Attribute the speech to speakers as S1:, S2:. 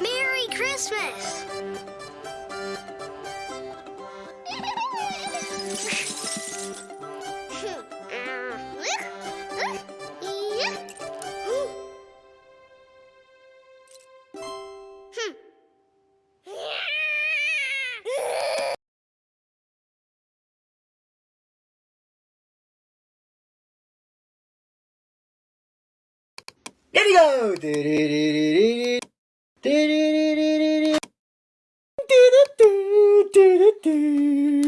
S1: Merry Christmas!
S2: Here we go! Do-do-do-do-do.